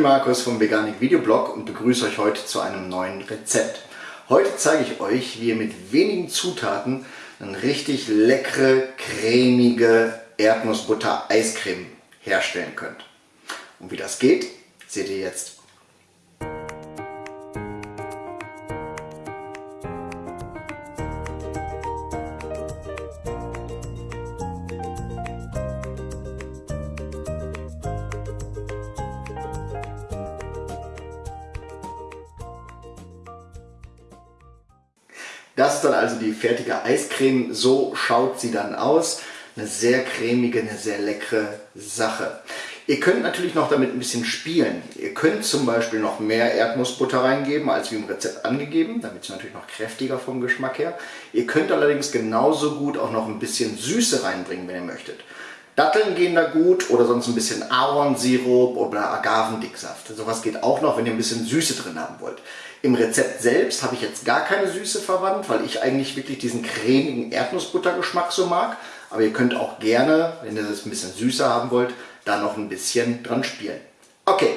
Markus vom Veganik Videoblog und begrüße euch heute zu einem neuen Rezept. Heute zeige ich euch, wie ihr mit wenigen Zutaten eine richtig leckere, cremige Erdnussbutter-Eiscreme herstellen könnt. Und wie das geht, seht ihr jetzt. Das ist dann also die fertige Eiscreme. So schaut sie dann aus. Eine sehr cremige, eine sehr leckere Sache. Ihr könnt natürlich noch damit ein bisschen spielen. Ihr könnt zum Beispiel noch mehr Erdnussbutter reingeben, als wie im Rezept angegeben, damit es natürlich noch kräftiger vom Geschmack her. Ihr könnt allerdings genauso gut auch noch ein bisschen Süße reinbringen, wenn ihr möchtet. Datteln gehen da gut oder sonst ein bisschen Ahornsirup oder Agavendicksaft. Sowas geht auch noch, wenn ihr ein bisschen Süße drin haben wollt. Im Rezept selbst habe ich jetzt gar keine Süße verwandt, weil ich eigentlich wirklich diesen cremigen Erdnussbuttergeschmack so mag. Aber ihr könnt auch gerne, wenn ihr das ein bisschen süßer haben wollt, da noch ein bisschen dran spielen. Okay,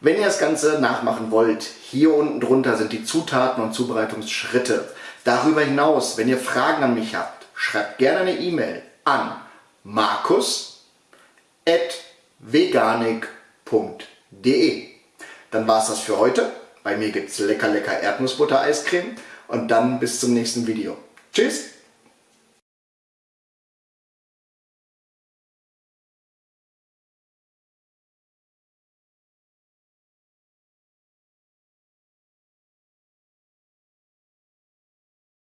wenn ihr das Ganze nachmachen wollt, hier unten drunter sind die Zutaten und Zubereitungsschritte. Darüber hinaus, wenn ihr Fragen an mich habt, schreibt gerne eine E-Mail an markus.veganik.de. Dann war es das für heute. Bei mir gibt es lecker lecker Erdnussbutter-Eiscreme und dann bis zum nächsten Video. Tschüss!